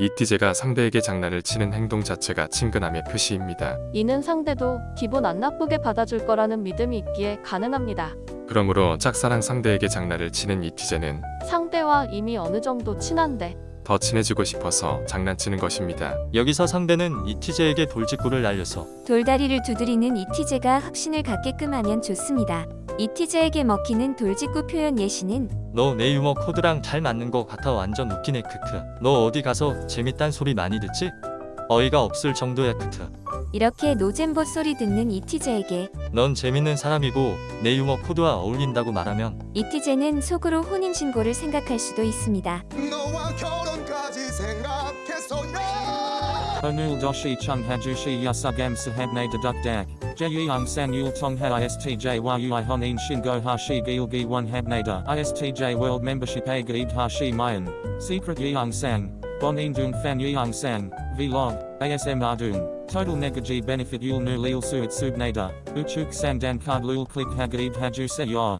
이티제가 상대에게 장난을 치는 행동 자체가 친근함의 표시입니다. 이는 상대도 기분 안 나쁘게 받아줄 거라는 믿음이 있기에 가능합니다. 그러므로 짝사랑 상대에게 장난을 치는 이티제는 상대와 이미 어느 정도 친한데 더 친해지고 싶어서 장난치는 것입니다. 여기서 상대는 이티제에게 돌직구를 날려서 돌다리를 두드리는 이티제가 확신을 갖게끔 하면 좋습니다. 이티제에게 먹히는 돌직구 표현 예시는 너 내 유머 코드랑 잘 맞는 거 같아 완전 웃기네 크크 너 어디 가서 재밌단 소리 많이 듣지? 어이가 없을 정도야 크크 이렇게 노잼보 소리 듣는 이티제에게 넌 재밌는 사람이고 내 유머 코드와 어울린다고 말하면 이티제는 속으로 혼인신고를 생각할 수도 있습니다. Onul doshi chung hajushi yasugam sahabne dedukdak. Jeyung san yul tongha istj yui honin shingo hashi gilgi one habnada. Istj world membership a gaib hashi mayan. Secret yeung sang. Bonin dung fan yeung sang. Vlog. ASM ardung. Total negaji benefit yul nu lil suit subnada. Uchuk sang dan card lul click hagaib haju se yor.